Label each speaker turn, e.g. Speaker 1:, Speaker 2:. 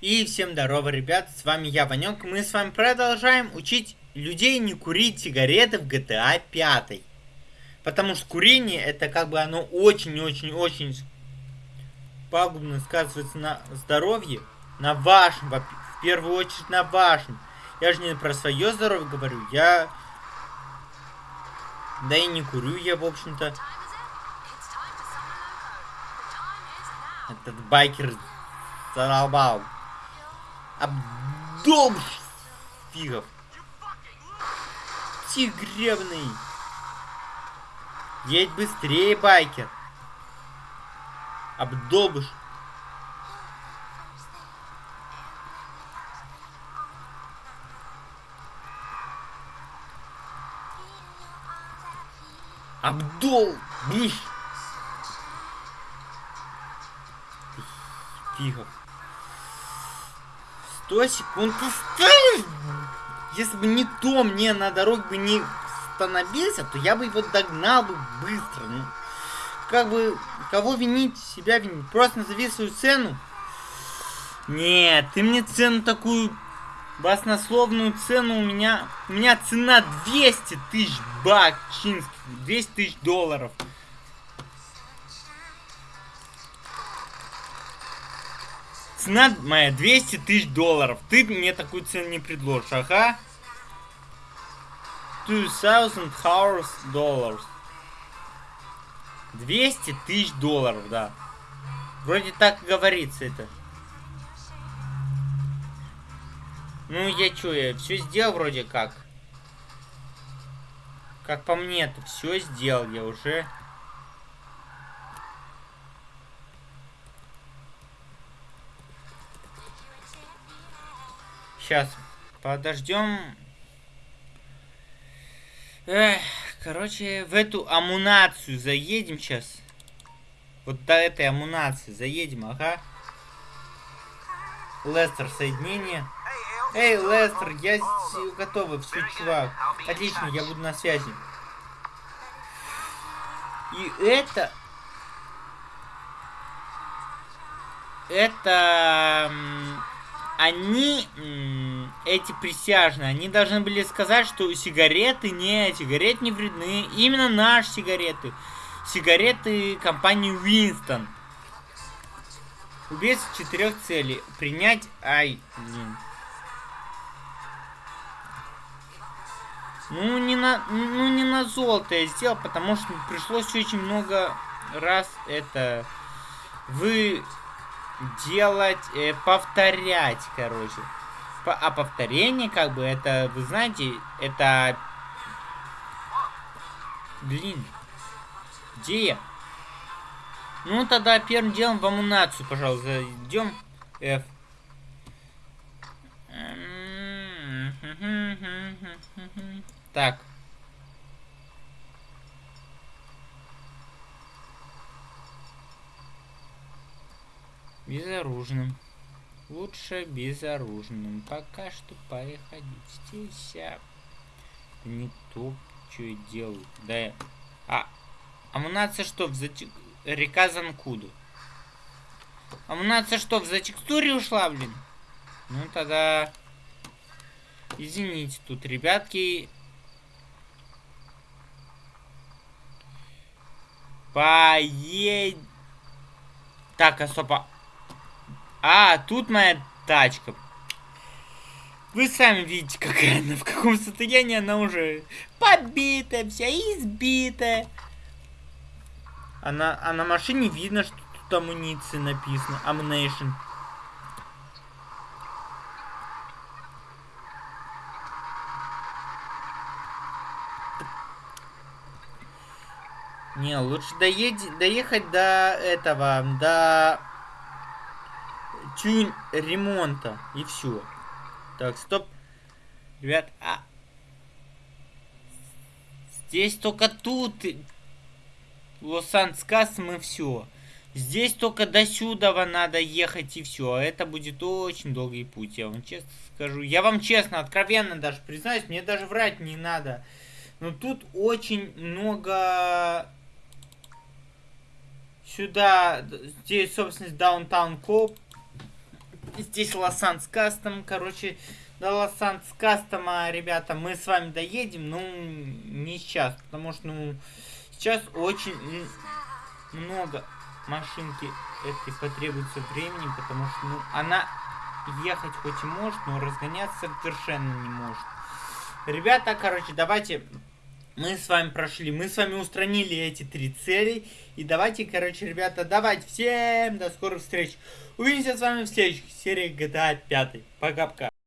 Speaker 1: И всем здорово, ребят, с вами я, Ванек. Мы с вами продолжаем учить людей не курить сигареты в GTA 5. Потому что курение, это как бы оно очень-очень-очень пагубно сказывается на здоровье. На вашем, в первую очередь на вашем. Я же не про свое здоровье говорю, я... Да и не курю я, в общем-то. Этот байкер задолбал. Обдолб фигов. Тигребный. Едь быстрее, байкер. Обдолбыш. Абдул! Биш! Фигов. 100 секунд осталось. Если бы не то мне на дороге бы не остановился, то я бы его догнал бы быстро. Ну, как бы, кого винить, себя винить? Просто назови свою цену. Нет, ты мне цену такую, баснословную цену у меня... У меня цена 200 тысяч бакчинских, 200 тысяч долларов. Цена моя 200 тысяч долларов. Ты мне такую цену не предложишь, ага. 2000 hours dollars. 200 тысяч долларов, да. Вроде так говорится это. Ну, я чё, я все сделал вроде как. Как по мне-то, все сделал я уже. Сейчас подождем. Короче, в эту амунацию заедем сейчас. Вот до этой амунации заедем, ага. Лестер, соединение. Эй, Лестер, я готова, все, чувак. Отлично, я буду на связи. И это... Это они, эти присяжные, они должны были сказать, что сигареты не, сигареты не вредны. Именно наши сигареты. Сигареты компании Winston. Убийство четырех целей. Принять... Ай, блин. Ну, не на, ну, не на золото я сделал, потому что пришлось очень много раз это... Вы делать, э, повторять, короче. По, а повторение, как бы, это, вы знаете, это... Блин. Где я? Ну, тогда первым делом в амунацию, пожалуйста, идем. F. Так. Безоружным. Лучше безоружным. Пока что поехать здесь. А... Не то, что я делаю. Да. А, амунация что, в зате... Река Занкуду. Амунация что, в затекстуре ушла, блин? Ну, тогда... Извините, тут, ребятки... Поедь... Так, особо... А, тут моя тачка. Вы сами видите, какая она, в каком состоянии она уже побитая, вся избитая. А на, а на машине видно, что тут амуниция написано. Ammunition. Не, лучше доедь, доехать до этого, до тюнь ремонта. И все. Так, стоп. Ребят, а... Здесь только тут... Лос-Анскас мы все. Здесь только до сюда надо ехать и все. А это будет очень долгий путь, я вам честно скажу. Я вам честно, откровенно даже признаюсь, мне даже врать не надо. Но тут очень много... Сюда, здесь, собственно, Даунтаун Коп Здесь Лосанс Кастом, короче, до Лосанс Кастома, ребята, мы с вами доедем, ну, не сейчас, потому что, ну, сейчас очень много машинки этой потребуется времени, потому что, ну, она ехать хоть и может, но разгоняться совершенно не может. Ребята, короче, давайте мы с вами прошли, мы с вами устранили эти три цели. И давайте, короче, ребята, давайте всем до скорых встреч. Увидимся с вами в следующей серии GTA 5. Пока-пока.